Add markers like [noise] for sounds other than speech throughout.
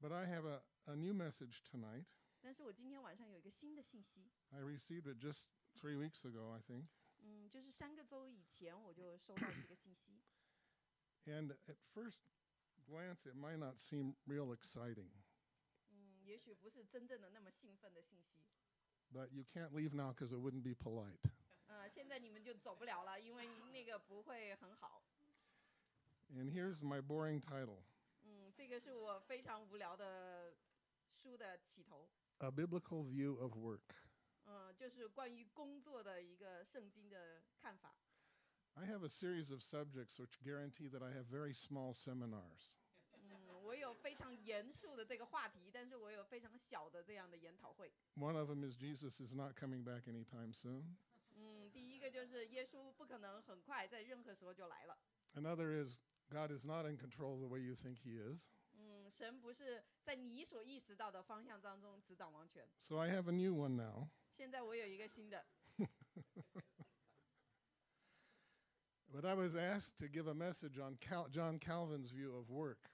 But I have a, a new message tonight. 但是我今天晚上有一个新的信息， I received it just three weeks ago, I think. 嗯，就是三个周以前我就收到这个信息。 And [clears throat] at first glance, it might not seem real exciting, 嗯，也许不是真正的那么兴奋的信息。 but you can't leave now because it wouldn't be polite. 呃，现在你们就走不了了，因为那个不会很好。 And here's my boring title 嗯， 这个是我非常无聊的书的起头。 A Biblical View of Work. 嗯，就是关于工作的一个圣经的看法。 I have a series of subjects which guarantee that I have very small seminars. 嗯，我有非常严肃的这个话题，但是我有非常小的这样的研讨会。 One of them is Jesus is not coming back anytime soon. 嗯，第一个就是耶稣不可能很快在任何时候就来了。 Another is God is not in control the way you think He is. 嗯，神不是在你所意识到的方向当中执掌王权。 So I have a new one now. 现在我有一个新的， But I [laughs] was asked to give a message on Cal- John Calvin's view of work.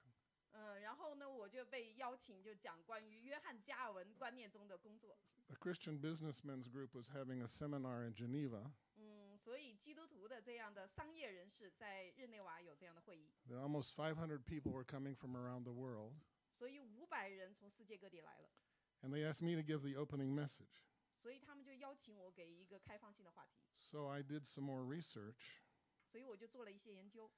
嗯，然后呢，我就被邀请就讲关于约翰加尔文观念中的工作。 The Christian Businessmen's Group was having a seminar in Geneva. 嗯，所以基督徒的这样的商业人士在日内瓦有这样的会议， There almost 500 people were coming from around the world, 所以五百人从世界各地来了， and they asked me to give the opening message. 所以他们就邀请我给一个开放性的话题， So I did some more research 所以我就做了一些研究。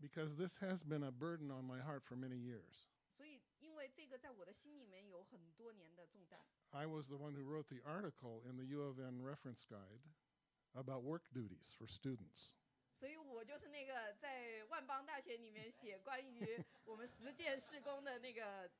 because this has been a burden on my heart for many years. 所以，因为这个在我的心里面有很多年的重担， I was the one who wrote the article in the U of N reference guide about work duties for students. 所以我就是那个在万邦大学里面写关于我们实践施工的那个，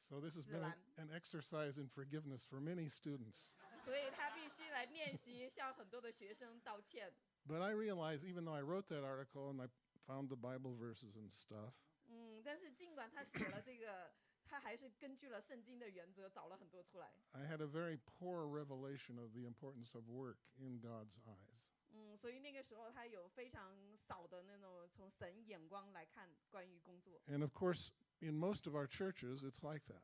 So this has been an, an exercise in forgiveness for many students. 所以他必须来练习向很多的学生道歉。 But I realized, even though I wrote that article and I found the Bible verses and stuff, 嗯，但是尽管他写了这个， 他还是根据了圣经的原则找了很多出来。 I had a very poor revelation of the importance of work in God's eyes. 嗯，所以那个时候他有非常少的那种从神眼光来看关于工作。 And of course, in most of our churches, it's like that.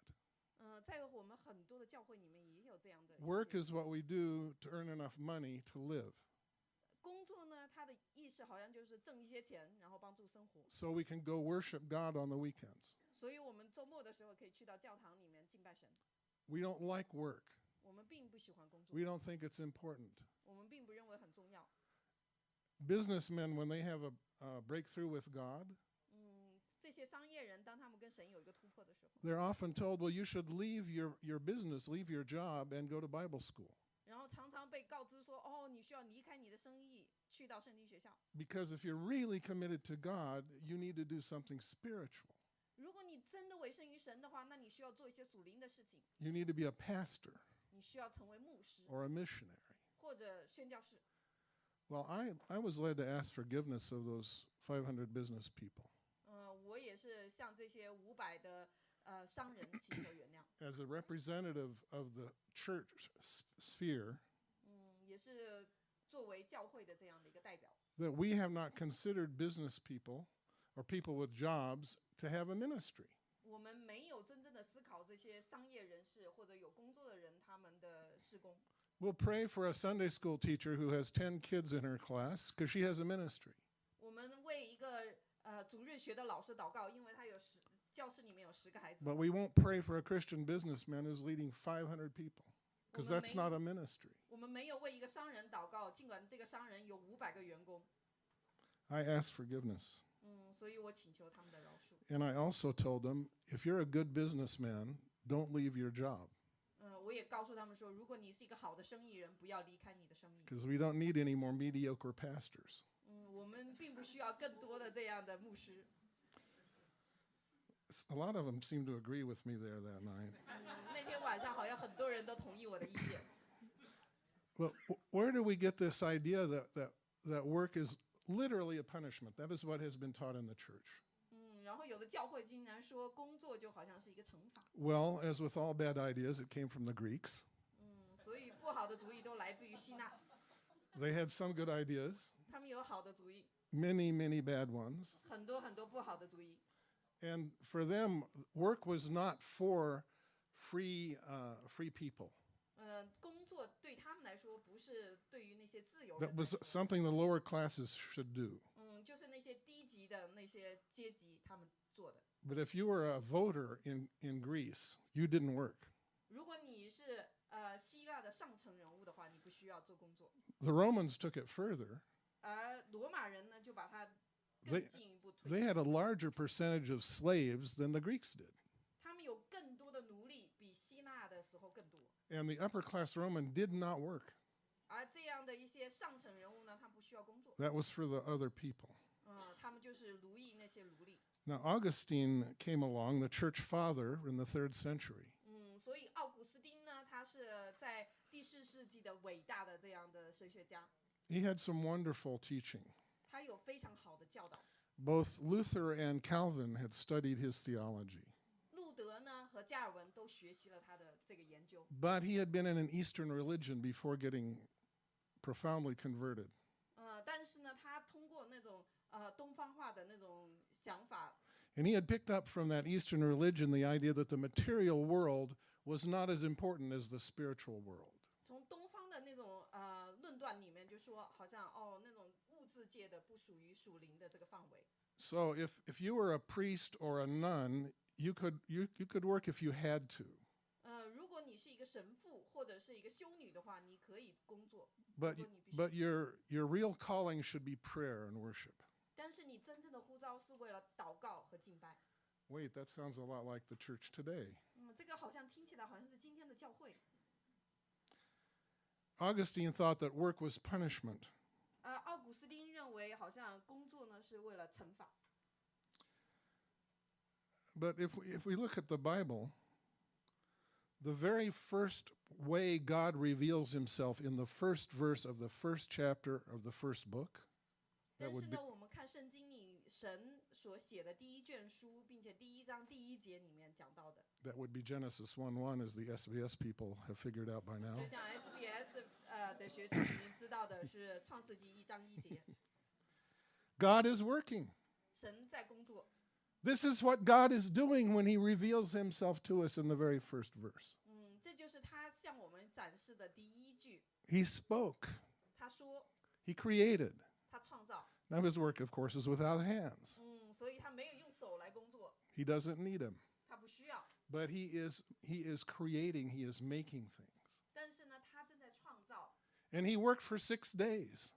嗯、在我们很多的教会里面也有这样的一些 Work is what we do to earn enough money to live. 工作呢，他的意识好像就是挣一些钱，然后帮助生活。 So we can go worship God on the weekends. 所以我们周末的时候可以去到教堂里面敬拜神。 We don't like work. 我们并不喜欢工作 We，don't think it's important. 我们并不认为很重要。 Businessmen, when they have a, a breakthrough with God, 嗯，这些商业人当他们跟神有一个突破的时候， they're often told, well, you should leave your, your business, leave your job, and go to Bible school. 然后常常被告知说：“哦，你需要离开你的生意，去到圣经学校。 Because if you're really committed to God, you need to do something spiritual. 如果你真的委身于神的话，那你需要做一些属灵的事情， You need to be a pastor 你需要成为牧师 or a missionary. 或者宣教士。 Well, I, I was led to ask forgiveness of those 500 business people. [clears throat] 嗯、我也是向这些五百的呃商人祈求原谅。 As a representative of the church s- sphere, 嗯，也是作为教会的这样的一个代表。 that we have not considered business people or people with jobs to have a ministry. 我们没有真正的思考这些商业人士或者有工作的人他们的施工。 We'll pray for a Sunday school teacher who has 10 kids in her class because she has a ministry. 我们为一个呃主日学的老师祷告，因为他有十教室里面有十个孩子。 But we won't pray for a Christian businessman who's leading 500 people because Well, that's may- not a ministry. 我们没有为一个商人祷告，尽管这个商人有五百个员工。 I ask forgiveness. And I also told them, if you're a good businessman, don't leave your job. Because we don't need any more mediocre pastors. a lot of them seemed to agree with me there that night. well, where do we get this idea that, that, that work is literally a punishment? That is what has been taught in the church. 嗯，然后有的教会竟然说工作就好像是一个惩罚。 Well, as with all bad ideas, it came from the Greeks. 嗯，所以不好的主意都来自于希腊， They had some good ideas, 他们有好的主意， many, many bad ones. 很多很多不好的主意。 And for them, work was not for free, uh, free people. 呃，工作对他们来说不是对于那些自由人 That 来 was 说 something the lower classes should do. 嗯，就是那些低级的那些阶级他们做的。 But if you were a voter in, in Greece, you didn't work. 如果你是呃希腊的上层人物的话，你不需要做工作。 The Romans took it further. 而罗马人呢，就把它 They- 更进一步推 They 进， had a larger percentage of slaves than the Greeks did. 他们有更多的奴隶，比希腊的时候更多。 And the upper class Roman did not work. 而这样的一些上层人物呢，他不需要工作， That was for the other people. 嗯，他们就是奴役那些奴隶。 Now, Augustine came along, the church father in the third century. 嗯，所以奥古斯丁呢，他是在第四世纪的伟大的这样的神学家， He had some wonderful teaching. 他有非常好的教导。 Both Luther and Calvin had studied his theology, 路 德呢和加尔文都学习了他的这个研究， but he had been in an Eastern religion before getting profoundly converted. 呃，但是呢，他通过那种呃东方化的那种想法， And he had picked up from that Eastern religion the idea that the material world was not as important as the spiritual world. 从东方的那种呃论断里面就说，好像哦那种物质界的不属于属灵的这个范围。 So if, if you were a priest or a nun, you could, you, you could work if you had to. 呃，如果你是一个神父或者是一个修女的话，你可以工作， But, 如果你必须 but your, your real calling should be prayer and worship. 但是你真正的呼召是为了祷告和敬拜。 Wait, that sounds a lot like the church today. 嗯，这个好像听起来好像是今天的教会。 Augustine thought that work was punishment. 呃，奥古斯丁认为好像工作呢是为了惩罚。 But if we, if we look at the Bible, the very first way God reveals himself in the first verse of the first chapter of the first book, 但 that 是 would be 呢，我们看圣经里神所写的第一卷书，并且第一章第一节里面讲到的， that would be Genesis 1 1, as the SBS people have figured out by now. 就像 SBS 呃的学生已经知道的是创世纪一章一节， God is working. 神在工作。 this is what God is doing when he reveals himself to us in the very first verse. He spoke. He created. Now his work, of course, is without hands. He doesn't need them. But he is he is creating, he is making things. And he worked for six days.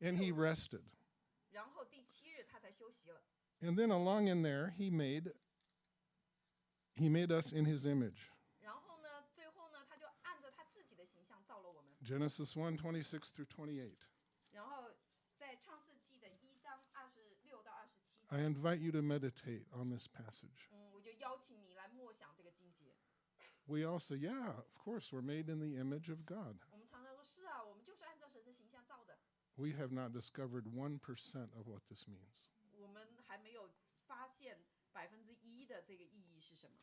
And he rested. 然后第七日他才休息了。 And then along in there, he made, he made us in his image. 然后呢，最后呢，他就按着他自己的形象造了我们。 Genesis 1 26 through 28. 然后在创世纪的一章二十六到二十七节， I invite you to meditate on this passage. 嗯，我就邀请你来默想这个经节。 We all say, yeah, of course, we're made in the image of God. 我们常常说，是啊，我们就是按照神的形象造的。 We have not discovered 1% of what this means. 我们还没有发现百分之一的这个意义是什么。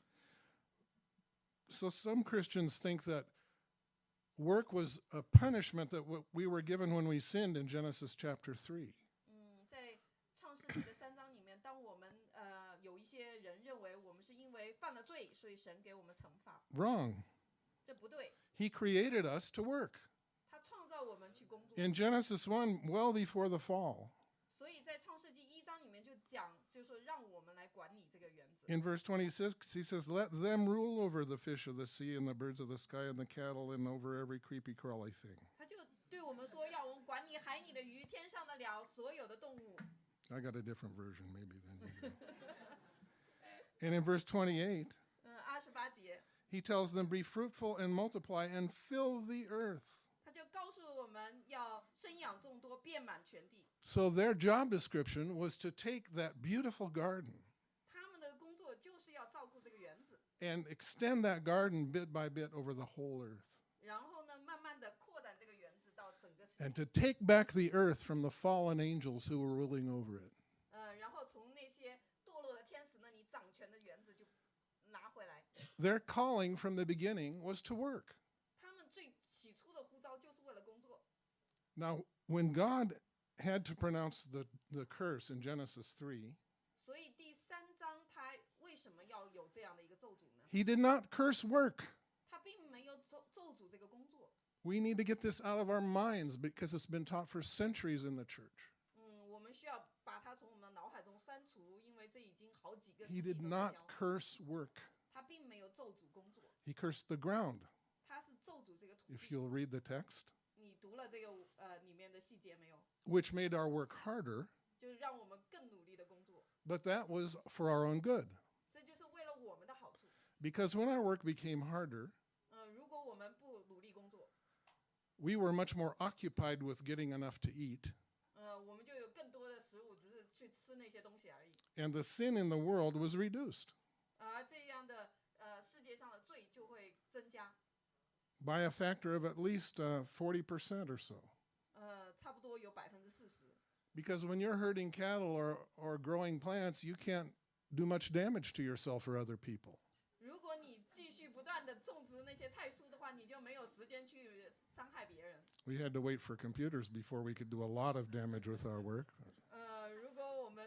So some Christians think that work was a punishment that w- we were given when we sinned in Genesis chapter 3. 嗯，在创世纪的三章里面，当我们呃有一些人认为我们是因为犯了罪，所以神给我们惩罚， Wrong. 这不对。 He created us to work. 他创造我们去工作， In Genesis 1, well before the fall, in verse 26, he says, Let them rule over the fish of the sea and the birds of the sky and the cattle and over every creepy crawly thing. 他就对我们说，要我们管理海里的鱼、天上的鸟、所有的动物。 I got a different version, maybe, than you do. [laughs] and in verse 28, 嗯，二十八节， he tells them, Be fruitful and multiply and fill the earth. 他就告诉我们要生养众多，遍满全地。 So their job description was to take that beautiful garden 他们的工作就是要照顾这个园子， and extend that garden bit by bit over the whole earth. 然后呢，慢慢的扩展这个园子到整个世界 And to take back the earth from the fallen angels who were ruling over it. 呃，然后从那些堕落的天使那里掌权的园子就拿回来。 Their calling from the beginning was to work. 他们最起初的呼召就是为了工作。 Now, when God had to pronounce the, the curse in Genesis 3. He did not curse work. We need to get this out of our minds because it's been taught for centuries in the church. He did not curse work. He cursed the ground. If you'll read the text. 读了这个呃里面的细节没有？ which made our work harder, 就是让我们更努力的工作， but that was for our own good. 这就是为了我们的好处。 Because when our work became harder, 嗯、如果我们不努力工作， we were much more occupied with getting enough to eat. 呃，我们就有更多的食物，只是去吃那些东西而已。 And the sin in the world was reduced 而这样的呃世界上的罪就会增加， by a factor of at least uh, 40% or so. 呃，差不多有百分之四十。 Because when you're herding cattle or, or growing plants, you can't do much damage to yourself or other people. 如果你继续不断的种植那些菜蔬的话，你就没有时间去伤害别人。 We had to wait for computers before we could do a lot of damage with our work.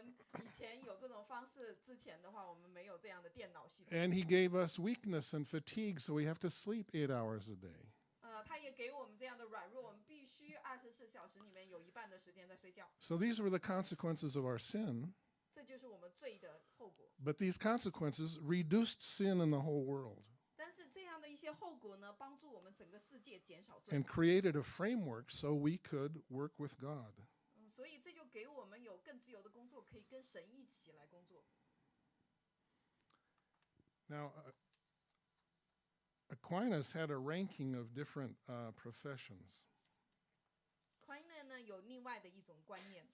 呃，如果我们以前有这种方式之前的话，我们没有这样的电脑系统。 And he gave us weakness and fatigue, so we have to sleep eight hours a day. 呃，他也给我们这样的软弱，我们必须二十四小时里面有一半的时间在睡觉， So these were the consequences of our sin, 这就是我们罪的后果。 but these consequences reduced sin in the whole world 但是这样的一些后果呢，帮助我们整个世界减少罪 and，created a framework so we could work with God. 嗯，所以这就给我们有更自由的工作，可以跟神一起来工作。 Now, uh, Aquinas had a ranking of different uh, professions. 宽乐呢有另外的一种观念，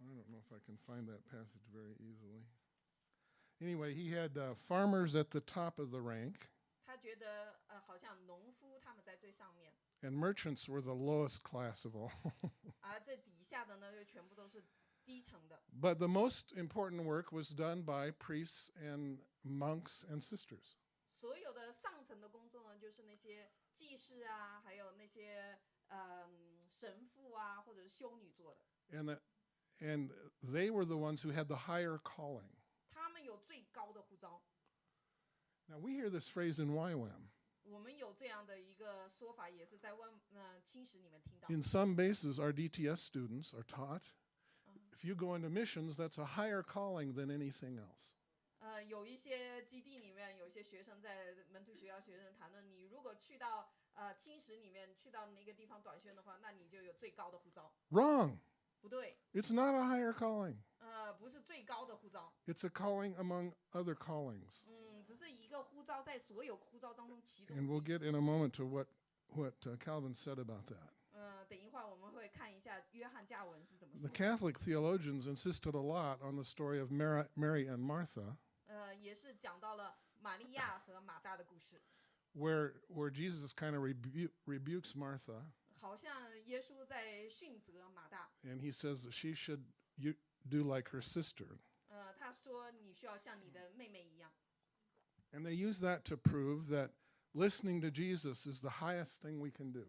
I don't know if I can find that passage very easily. Anyway, he had uh, farmers at the top of the rank, 他觉得呃好像农夫他们在最上面， and merchants were the lowest class of all. [laughs] 而这底下的呢又全部都是低层的。 but the most important work was done by priests and monks and sisters. 所有的上层的工作呢，就是那些祭司啊，还有那些嗯神父啊，或者是修女做的， And, that, and they were the ones who had the higher calling. 他们有最高的呼召。 Now, we hear this phrase in YWAM. 我们有这样的一个说法，也是在万呃青史里面听到。 In some bases, our DTS students are taught if you go into missions, that's a higher calling than anything else. 呃，有一些基地里面，有一些学生在门徒学校学生谈论，你如果去到呃青史里面，去到那个地方短宣的话，那你就有最高的呼召。 Wrong. 不对， It's not a higher calling. 呃，不是最高的呼召， It's a calling among other callings. 嗯， 只是一个呼召在所有呼召当中其中 And 之 we'll 一。 get in a moment to what, what uh, Calvin said about that. 呃，等一会儿我们会看一下约翰加文是怎么 The 说的。 Catholic theologians insisted a lot on the story of Mary, Mary and Martha, 呃，也是讲到了玛利亚和马大的故事， where, where Jesus kind of rebu- rebukes Martha 好像耶稣在训责马大。 and he says that she should you, do like her sister. 呃，他说你需要像你的妹妹一样。 and they use that to prove that listening to Jesus is the highest thing we can do.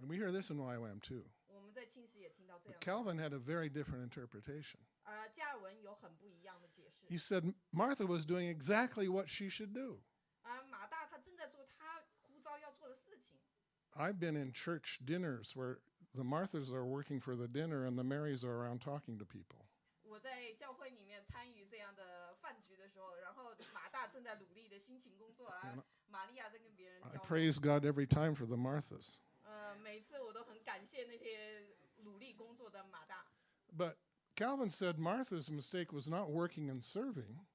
And we hear this in YWAM too. 我们在庆时也听到这 But Calvin had a very different interpretation. He said Martha was doing exactly what she should do. I've been in church dinners where the Marthas are working for the dinner and the Marys are around talking to people. 我在教会里面参与这样的饭局的时候，然后马大正在努力的辛勤工作，而玛利亚在跟别人 I 交流。 praise God every time for the Marthas. 呃，每次我都很感谢那些努力工作的马大。 But Calvin said Martha's mistake was not working and serving,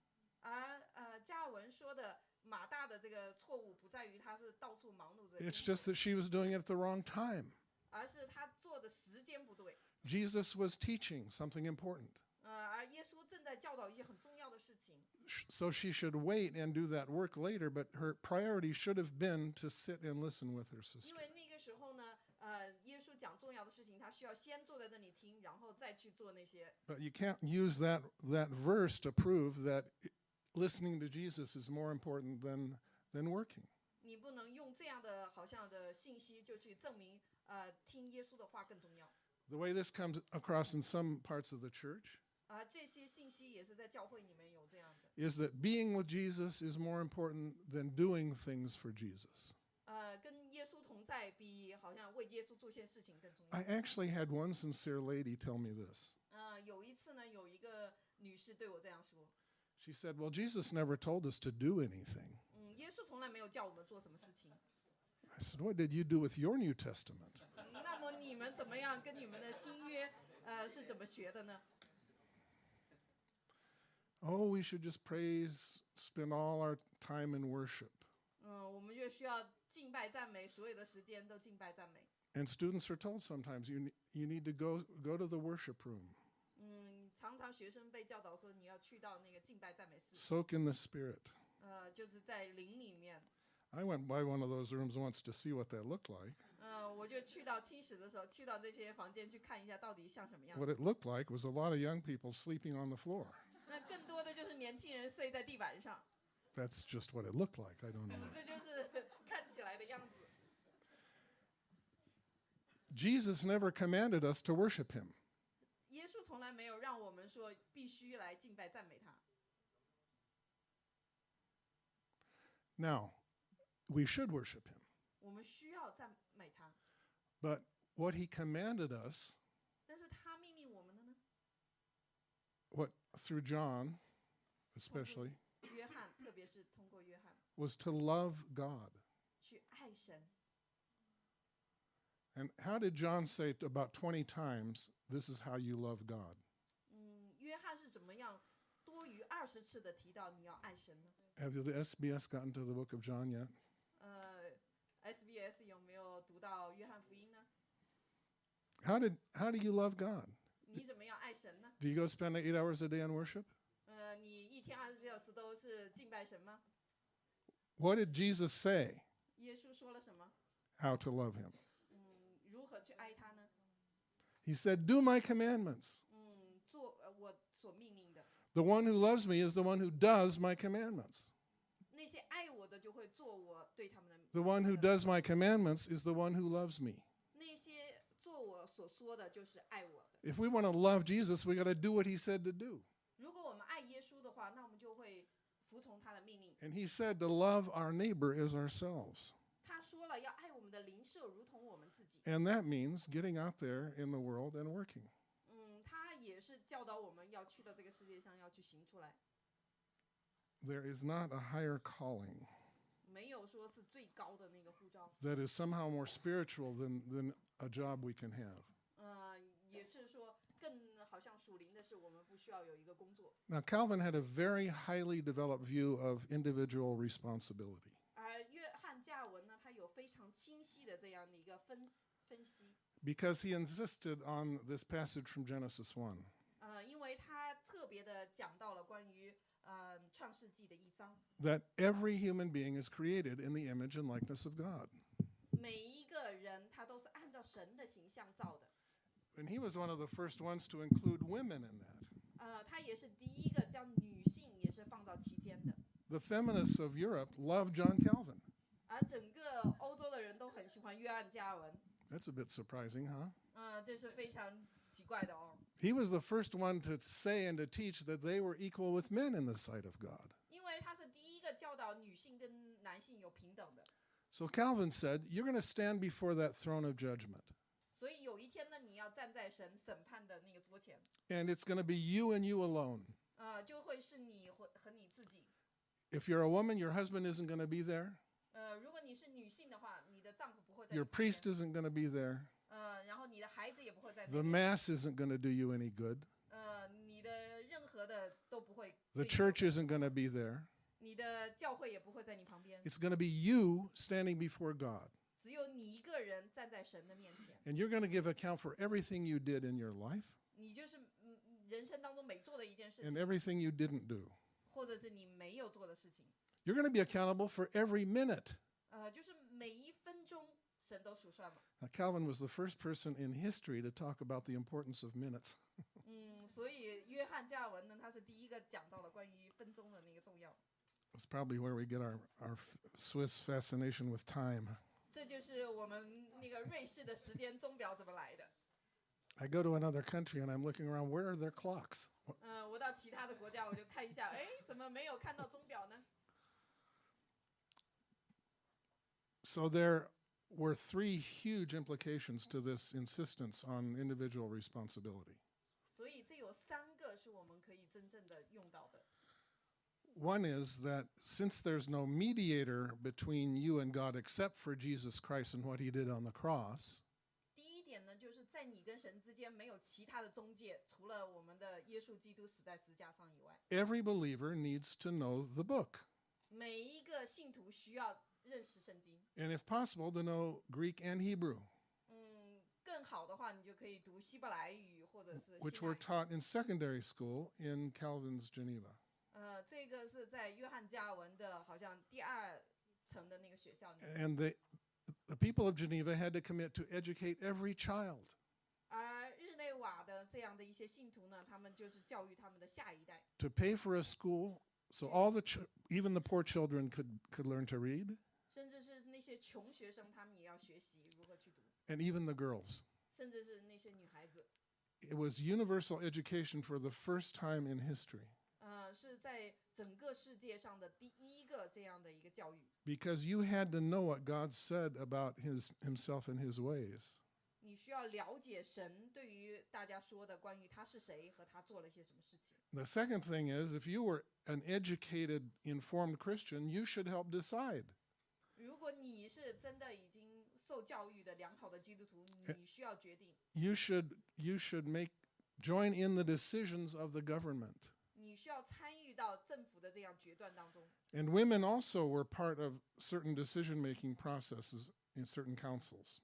而呃，加尔文说的马大的这个错误不在于他是到处忙碌着工 it's 作， just that she was doing it at the wrong time. 而是他做的时间不对。 Jesus was teaching something important. 呃，而耶稣正在教导一些很重要的事情， Sh- So she should wait and do that work later, but her priority should have been to sit and listen with her sister. 因为那个时候呢，呃，耶稣讲重要的事情，他需要先坐在这里听，然后再去做那些。 But you can't use that, that verse to prove that i- listening to Jesus is more important than, than working. 你不能用这样的好像的信息就去证明， 呃，听耶稣的话更重要。 The way this comes across in some parts of the church 啊、这些信息也是在教会里面有这样的。 is that being with Jesus is more important than doing things for Jesus. 呃，跟耶稣同在，比好像为耶稣做些事情更重要。 I actually had one sincere lady tell me this. 呃，有一次呢，有一个女士对我这样说， She said, Well, Jesus never told us to do anything. 嗯，耶稣从来没有叫我们做什么事情。 I said, What did you do with your New Testament? [laughs] 嗯那么你们怎么样跟你们的新约，呃，是怎么学的呢？ Oh, we should just praise, spend all our time in worship. 嗯，我们就需要敬拜赞美，所有的时间都敬拜赞美。 And students are told sometimes you, ne- you need to go, go to the worship room, 嗯，常常学生被教导说你要去到那个敬拜赞美室， soak in the Spirit. 呃，就是在灵里面。 I went by one of those rooms once to see what that looked like. 嗯，我就去到清史的时候，去到这些房间去看一下到底像什么样 What。it looked like was a lot of young people sleeping on the floor. 那更多的就是年轻人睡在地板上， That's just what it looked like. I don't know. [laughs] 这就是看起来的样子。 Jesus never commanded us to worship him. 耶稣从来没有让我们说必须来敬拜赞美他。 Now, we should worship him. But what he commanded us, what through John especially, was to love God. And how did John say about 20 times, this is how you love God? Have the SBS gotten to the book of John yet? 呃，SBS 有没有读到约翰福音呢？ How did how do you love God? 你怎么样爱神呢？ Do you go spend eight hours a day on worship? 呃，你一天二十四小时都是敬拜神吗？ What did Jesus say? 耶稣说了什么？ How to love him? 嗯，如何去爱他呢？ He said, "Do my commandments." 嗯，做呃我所命令的。 The one who loves me is the one who does my commandments. 那些爱我 的就会做我对他们的。 The one who does my commandments is the one who loves me. 那些做我所说的，就是爱我的。 If we want to love Jesus, we got to do what he said to do. 如果我们爱耶稣的话，那我们就会服从他的命令。 And he said to love our neighbor as ourselves. 他说了要爱我们的邻舍，如同我们自己。 And that means getting out there in the world and working. 嗯，他也是教导我们要去到这个世界上，要去行出来， There is not a higher calling that is somehow more spiritual than, than a job we can have. 呃，也是说更好像属灵的是，我们不需要有一个工作。 Now, Calvin had a very highly developed view of individual responsibility. 而约翰加尔文呢，他有非常清晰的这样的一个分析分析。 because he insisted on this passage from Genesis 1. 呃，因为他特别的讲到了关于呃创世纪的一章， um, that every human being is created in the image and likeness of God. And he was one of the first ones to include women in that. The feminists of Europe love John Calvin. That's a bit surprising, huh? 嗯、这是非常奇怪的哦。 He was the first one to say and to teach that they were equal with men in the sight of God. 因为他是第一个教导女性跟男性有平等的， So Calvin said, You're going to stand before that throne of judgment, 所以有一天呢，你要站在神审判的那个桌前， and it's going to be you and you alone. 呃，就会是你和和你自己。 If you're a woman, your husband isn't going to be there, 呃，如果你是女性的话，你的丈夫不会在你 your 旁边 priest isn't going to be there, 呃，然后你的孩子也不会在那 the 边， mass isn't going to do you any good, 呃，你的任何的都不会 the 对你有 church isn't going to be there. 你的教会也不会在你旁边， It's going to be you standing before God. 只有你一个人站在神的面前， And you're going to give account for everything you did in your life 你就是嗯人生当中每做的一件事 and 情， everything you didn't do. 或者是你没有做的事情， You're going to be accountable for every minute. 呃，就是每一分钟神都数算嘛。 Now, Calvin was the first person in history to talk about the importance of minutes. [laughs] 嗯，所以约翰加尔文呢，他是第一个讲到了关于分钟的那个重要。 It's probably where we get our, our f- Swiss fascination with time. 这就是我们那个瑞士的时间钟表怎么来的。 I go to another country and I'm looking around, where are their clocks? Wh- 嗯、我到其他的国家我就看一下，哎，怎么没有看到钟表呢？ So there were three huge implications to this insistence on individual responsibility. 所以这有三个是我们可以真正的用到的。 One is that since there's no mediator between you and God except for Jesus Christ and what he did on the cross, 第一点呢，就是在你跟神之间没有其他的中介，除了我们的耶稣基督死在十字架上以外， every believer needs to know the book. 每一个信徒需要 认识圣经。 And if possible, to know Greek and Hebrew, 嗯，更好的话，你就可以读希伯来语或者是 which 希腊 were 语。 taught in secondary school in Calvin's Geneva. 呃，这个是在约翰加尔文的，好像第二层的那个学校里面。 And the, the people of Geneva had to commit to educate every child. 而日内瓦的这样的一些信徒呢，他们就是教育他们的下一代， to pay for a school so all the ch- even the poor children could could learn to read 甚至是 那些穷学生，他们也要学习如何去读， and even the girls 甚至是那些女孩子。 it was universal education for the first time in history 呃，是在整个世界上的第一个这样的一个教育。 because you had to know what God said about his himself and his ways 你需要了解神对于大家说的关于他是谁和他做了些什么事情。 the second thing is if you were an educated informed christian you should help decide 如果你是真的已经受教育的良好的基督徒，你需要决定， you should you should make join in the decisions of the government 你需要参与到政府的这样决断当中。 and women also were part of certain decision making processes in certain councils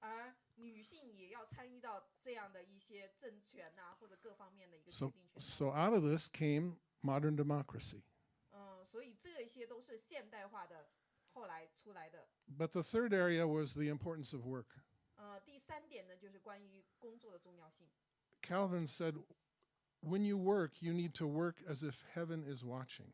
而女性也要参与到这样的一些政权呐、或者各方面的一个决 So, 定权当中。 so out of this came modern democracy. 嗯，所以这些都是现代化的 后来出来的。 But the third area was the importance of work. 呃，第三点呢，就是关于工作的重要性。 Calvin said, when you work, you need to work as if heaven is watching.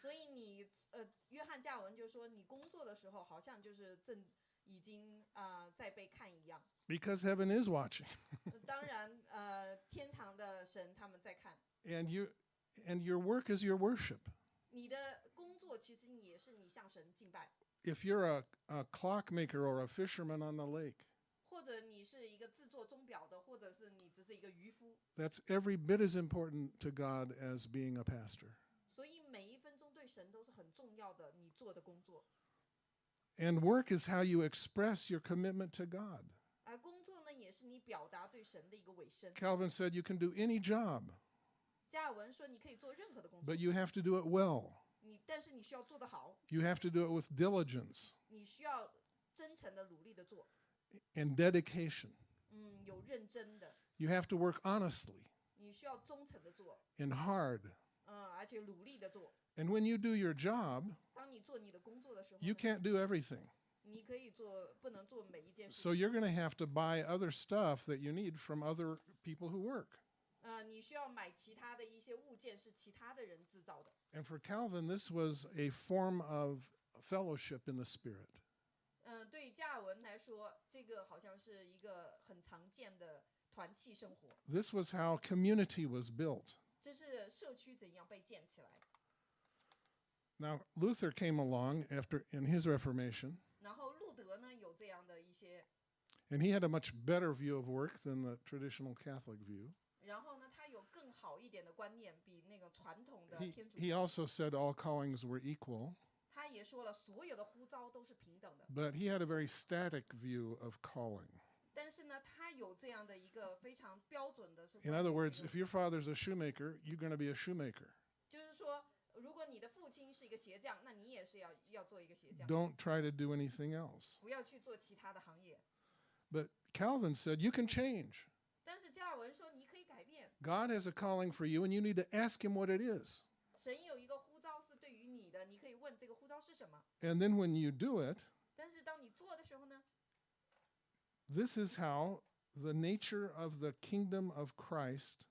所以你呃，约翰加尔文就说，你工作的时候好像就是正已经啊、呃在被看一样。 Because heaven is watching. [laughs] 呃当然，呃，天堂的神他们在看 And you and your work is your worship. 你的 if you're a, a clockmaker or a fisherman on the lake, that's every bit as important to God as being a pastor. And work is how you express your commitment to God. Calvin said you can do any job. But you have to do it well. 你但是你需要做得好， You have to do it with diligence 你需要真诚的努力的做， and dedication. 嗯，有认真的， You have to work honestly 你需要忠诚的做， and hard. 嗯，而且努力的做。 And when you do your job, 当你做你的工作的时候 you 呢， can't do everything. 你可以做，不能做每一件事 So 情。 you're going to have to buy other stuff that you need from other people who work. 呃，你需要买其他的一些物件是其他的人制造的。 And for Calvin, this was a form of fellowship in the Spirit. 嗯、对加尔文来说，这个好像是一个很常见的团契生活。 This was how community was built. 这是社区怎样被建起来。 Now, Luther came along after in his Reformation, 然后路德呢有这样的一些， and he had a much better view of work than the traditional Catholic view. 然后呢他有更 好一点的观念，比那个传统的 He, 天主 he also said all callings were equal, 他也说了，所有的呼召都是平等的。 but he had a very static view of calling. 但是呢，他有这样的一个非常标准的是 In 关于 other 这 words, 个 if your father's a shoemaker, you're going to be a shoemaker. 就是说，如果你的父亲是一个鞋匠，那你也是要要做一个鞋匠， Don't try to do anything else. 不要去做其他的行业。 But Calvin said you can change. 但是加尔文说，你可以改变， God has a calling for you, and you need to ask Him what it is. 神有一个呼召是对于你的，你可以问这个呼召是什么。 And then when you do it, 但是当你做的时候呢， this is how the nature of the kingdom of Christ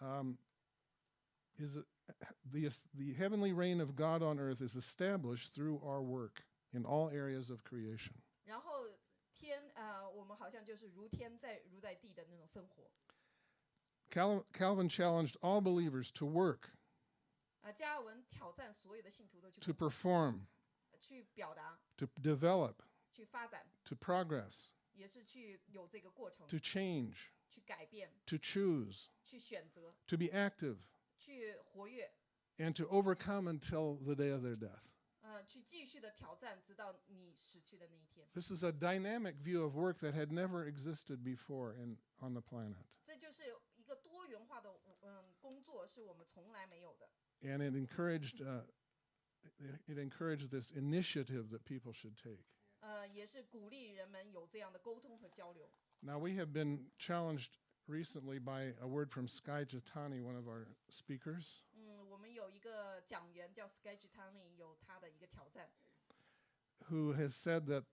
um, is the, the heavenly reign of God on earth is established through our work in all areas of creation. 然后天 呃，我们好像就是如天在如在地的那种生活。 Cal- Calvin challenged all believers to work, 啊，加尔文挑战所有的信徒都去 to 工作 perform, 去表达、 to develop, 去发展， to progress, 也是去有这个过程， to change, 去改变、 to choose, 去选择、 to be active, 去活跃， and to overcome until the day of their death. 呃，去继续的挑战，直到你死去的那一天。 This is a dynamic view of work that had never existed before in, on the planet. 这就是一个多元 and it encouraged it, it encouraged this initiative that people should take. 呃，也是鼓励人们有这样的沟通和交流。Now we have been challenged recently by a word from Skye Jethani, one of our speakers. 嗯，我们有一个讲员叫 Skye Jethani，有他的一个挑战。Who has said that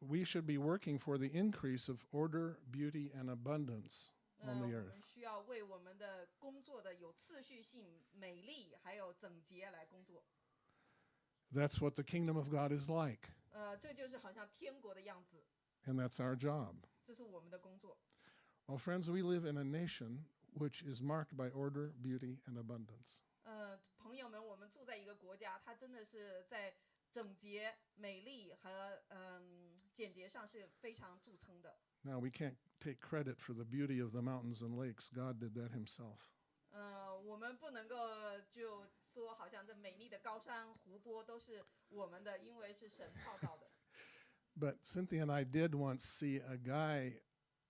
we should be working for the increase of order, beauty, and abundance 呃， on 我 the 们 earth. 需要为我们的工作的有次序性、美丽还有整洁来工作。 That's what the kingdom of God is like, 呃，这就是好像天国的样子， and that's our job. 这是我们的工作。 Well, friends, we live in a nation which is marked by order, beauty, and abundance. 呃，朋友们，我们住在一个国家，它真的是在 整洁、美丽和嗯简洁上是非常著称的。Now, we can't take credit for the beauty of the mountains and lakes. God did that himself. 呃，我们不能够就说好像这美丽的高山、湖泊都是我们的，因为是神创造的。But Cynthia and I did once see a guy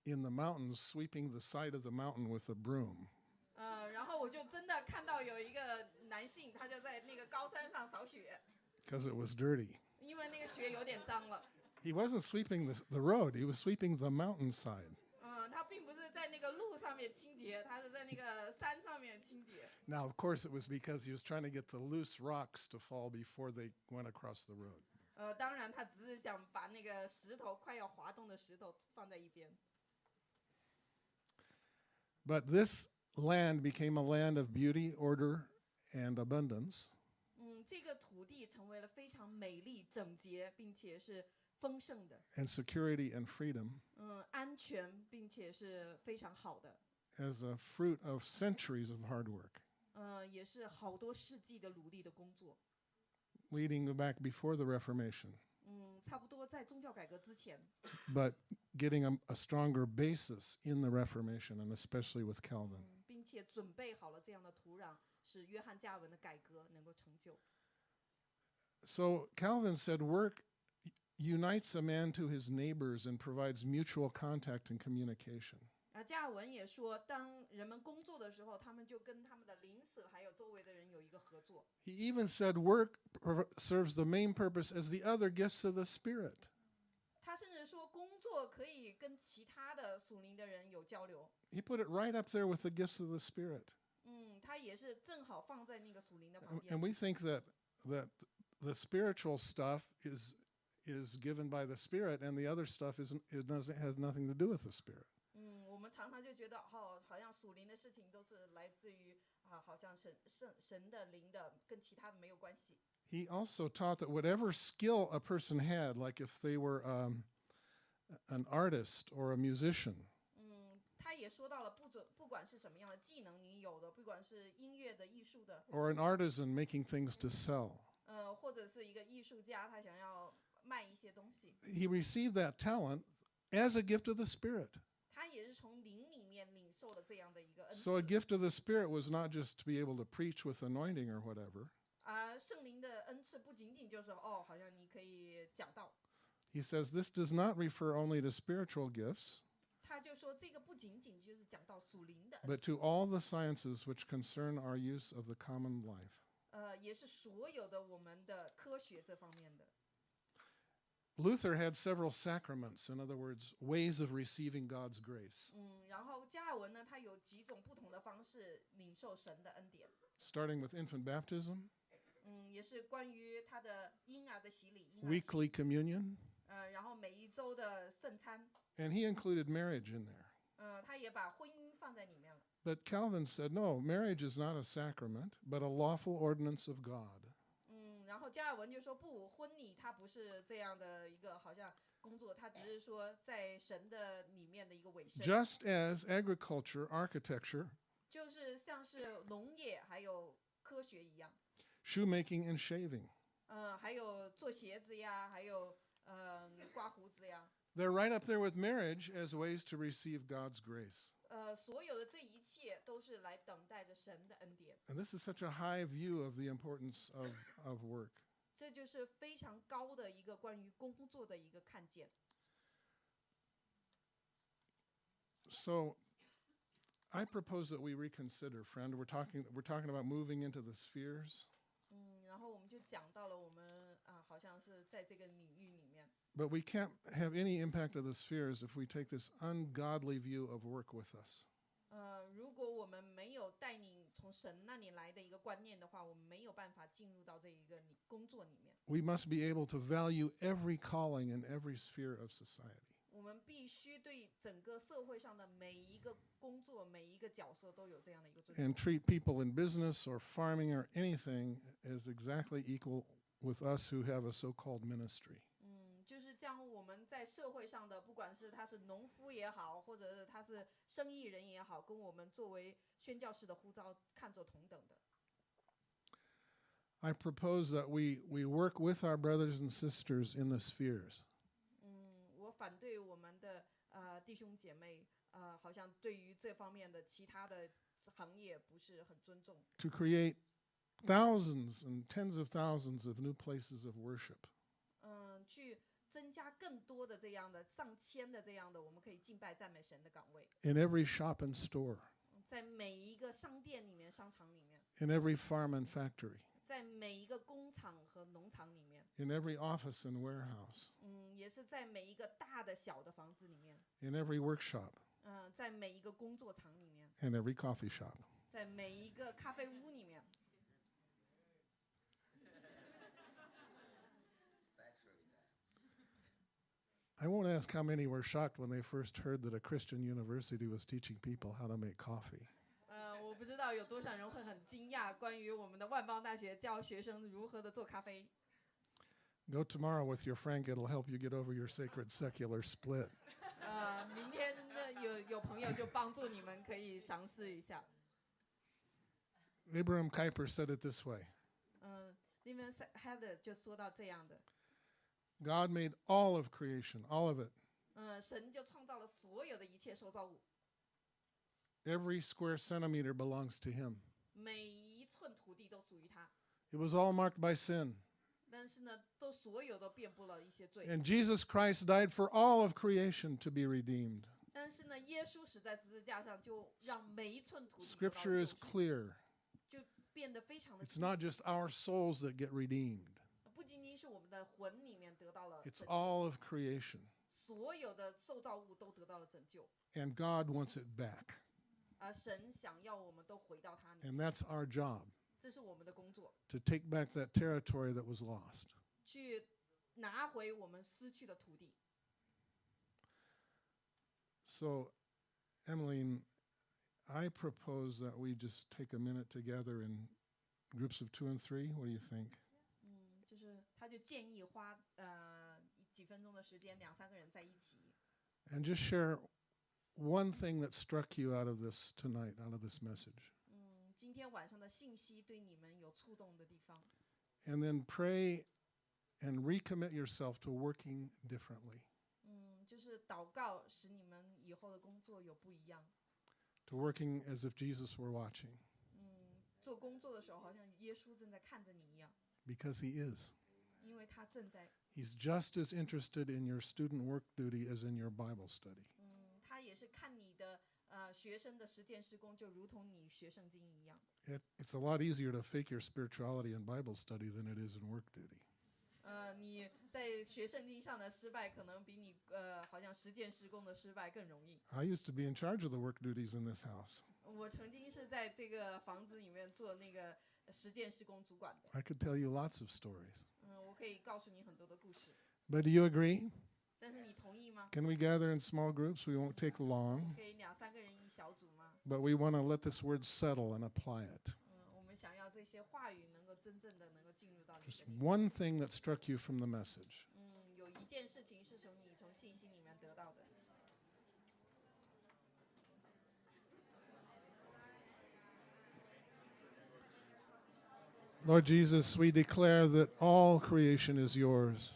in the mountains sweeping the side of the mountain with a broom. 呃，然后我就真的看到有一个男性，他就在那个高山上扫雪，because it was dirty. 因为那个雪有点脏了。 He wasn't sweeping the, the road, he was sweeping the mountainside. 嗯，他并不是在那个路上面清洁，他是在那个山上面清洁。 Now, of course, it was because he was trying to get the loose rocks to fall before they went across the road. 呃，当然他只是想把那个石头快要滑动的石头放在一边。 But this land became a land of beauty, order, and abundance. 嗯，这个土地成为了非常美丽、整洁，并且是丰盛的，and security and freedom 嗯，安全，并且是非常好的，as a fruit of centuries of hard work, 嗯，也是好多世纪的努力的工作。leading back before the Reformation, 嗯，差不多在宗教改革之前，but getting a, a stronger basis in the Reformation, and especially with Calvin. 嗯，并且准备好了这样的土壤，使约翰加尔文的改革能够成就。So Calvin said, work unites a man to his neighbors and provides mutual contact and communication. 啊，加尔文也说，当人们工作的时候，他们就跟他们的邻舍还有周围的人有一个合作。 He even said work prov- serves the main purpose as the other gifts of the Spirit. 他甚至说，工作可以跟其他的属灵的人有交流。 He put it right up there with the gifts of the Spirit. 嗯，他也是正好放在那个属灵的 And, 旁 and 边。 we think that that the spiritual stuff is is given by the Spirit, and the other stuff isn't it doesn't has nothing to do with the Spirit. 嗯，我们常常就觉得，哦，好像属灵的事情都是来自于啊，好像神神神的灵的，跟其他的没有关系。 He also taught that whatever skill a person had, like if they were um, an artist or a musician, 嗯，他也说到了，不准不管是什么样的技能你有的，不管是音乐的、艺术的， or an artisan making things to sell, 呃，或者是一个艺术家，他想要卖一些东西， he received that talent as a gift of the Spirit. 他也是从灵里面领受了这样的一个恩 So a 赐。 gift of the Spirit was not just to be able to preach with anointing or whatever. 而圣灵的恩赐不仅仅就是哦，好像你可以讲道， He says this does not refer only to spiritual gifts, 他就说这个不仅仅就是讲到属灵的恩 but 赐 to，all the sciences which concern our use of the common life. 呃，也是所有的我们的科学这方面的。 Luther had several sacraments, in other words, ways of receiving God's grace, 嗯，然后加尔文呢，他有几种不同的方式领受神的恩典。 starting with infant baptism, 嗯，也是关于他的婴儿的洗礼，婴儿洗 weekly communion, 呃，然后每一周的圣餐， and he included marriage in there. 呃，他也把婚姻放在里面了。 But Calvin said, no, marriage is not a sacrament, but a lawful ordinance of God. 嗯，然后加尔文就说不，婚礼它不是这样的一个好像 工作，它只是说在神的里面的一个尾声， Just as agriculture, architecture, 就是像是农业还有科学一样， shoemaking, and shaving, 呃，还有做鞋子呀，还有呃刮胡子呀， they're right up there with marriage as ways to receive God's grace. 呃，所有的这一 切都是来等待着神的恩典， And this is such a high view of the importance of, of work. 这就是非常高的一个关于工作的一个看见。 So I propose that we reconsider, friend. We're talking, we're talking about moving into the spheres, 嗯，然后我们就讲到了我们啊、好像是在这个领域里面， but we can't have any impact of the spheres if we take this ungodly view of work with us. 呃，如果我们没有带领从神那里来的一个观念的话，我们没有办法进入到这一个里工作里面。 We must be able to value every calling in every sphere of society. 我们必须对整个社会上的每一个工作、每一个角色都有这样的一个尊 and 重。 treat people in business or farming or anything as exactly equal with us who have a so called ministry. 嗯，就是将我们在社会上的，不管是他是农夫也好，或者是他是生意人也好，跟我们作为宣教士的呼召看作同等的。 I propose that we, we work with our brothers and sisters in the spheres. 嗯，我反对我们的呃弟兄姐妹，呃，好像对于这方面的其他的行业不是很尊重。 to create thousands and tens of thousands of new places of worship. 嗯，去 增加更多的这样的上千的这样的，我们可以敬拜赞美神的岗位，in every shop and store, 在每一个商店里面、商场里面，in every farm and factory, 在每一个工厂和农场里面，in every office and warehouse, 嗯，也是在每一个大的小的房子里面，in every workshop, 嗯，在每一个工作场里面，and every coffee shop. 在每一个咖啡屋里面。I won't ask how many were shocked when they first heard that a Christian university was teaching people how to make coffee. 呃，我不知道有多少人会很惊讶，关于我们的万邦大学教学生如何的做咖啡。 Go tomorrow with your Frank, it'll help you get over your sacred secular split. 呃，明天呢有有朋友就帮助你们可以尝试一下。 Abraham Kuyper said it this way 嗯，那边 Heather 就说到这样的， God made all of creation, all of it. 嗯，神就创造了所有的一切受造物， Every square centimeter belongs to Him. 每一寸土地都属于他。 It was all marked by sin. 但是呢，都所有都遍布了一些罪。 And Jesus Christ died for all of creation to be redeemed. 但是呢，耶稣死在十字架上，就让每一寸土地得到了 Scripture 救 is 赎 clear. 就变得非常的 It's 清楚。 not just our souls that get redeemed, 不仅仅是我们 的魂里面得到了 it's 拯救， all of creation. 所有的受造物都得到了拯救， And God wants it back. 而神想要我们都回到他里， And that's our job 这是我们的工作， to take back that territory that was lost. 去拿回我们失去的土地。 So, Emmeline, I propose that we just take a minute together in groups of two and three. What do you think? 嗯，就是他就建议花呃几分钟的时间，两三个人在一起， And just share one thing that struck you out of this tonight, out of this message. 嗯，今天晚上的信息对你们有触动的地方， And then pray and recommit yourself to working differently, 嗯，就是祷告使你们以后的工作有不一样。 to working as if Jesus were watching, 嗯，做工作的时候好像耶稣正在看着你一样， because He is. 因为他正在， He's just as interested in your student work duty as in your Bible study. 嗯，他也是看你的呃学生的实践施工，就如同你学圣经一样。 It, it's a lot easier to fake your spirituality in Bible study than it is in work duty. 呃，你在学圣经上的失败，可能比你呃好像实践施工的失败更容易。 I used to be in charge of the work duties in this house. 我曾经是在这个房子里面做那个 实践施工主管的， I could tell you lots of stories. 嗯，我可以告诉你很多的故事。 But do you agree? 但是你同意吗？ Can we gather in small groups? We won't take long, 可以两三个人一小组吗？ but we want to let this word settle and apply it. 嗯，我们想要这些话语能够真正的能够进入到你 Just 的里面。 one thing that struck you from the message. 嗯，有一件事情是从你从 信心里 Lord Jesus, we declare that all creation is yours.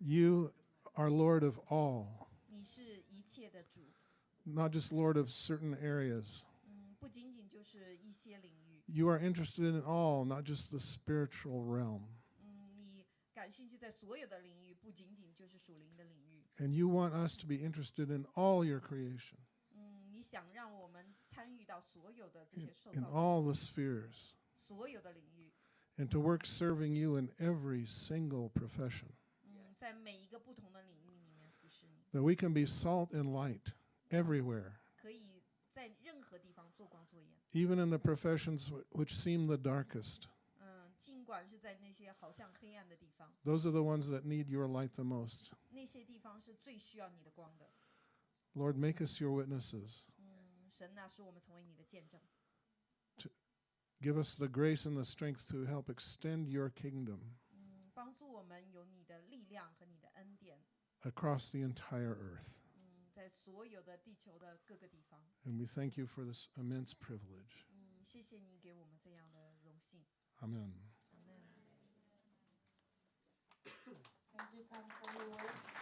You are Lord of all. Not just Lord of certain areas. Mm, you are interested in all, not just the spiritual realm. And you want us to be interested in all your creation. Mm, in, all the spheres and to work serving you in every single profession. That we can be salt and light everywhere. Even in the professions which seem the darkest. Those are the ones that need your light the most. Lord, make us your witnesses. 嗯，神呐、使我们成为你的见证， Give us the grace and the strength to help extend your kingdom 嗯，帮助我们有你的力量和你的恩典， across the entire earth. 嗯，在所有的地球的各个地方， And we thank you for this immense privilege. 嗯，谢谢你给我们这样的荣幸， Amen. 阿门。 Thank you, Tom, for your word.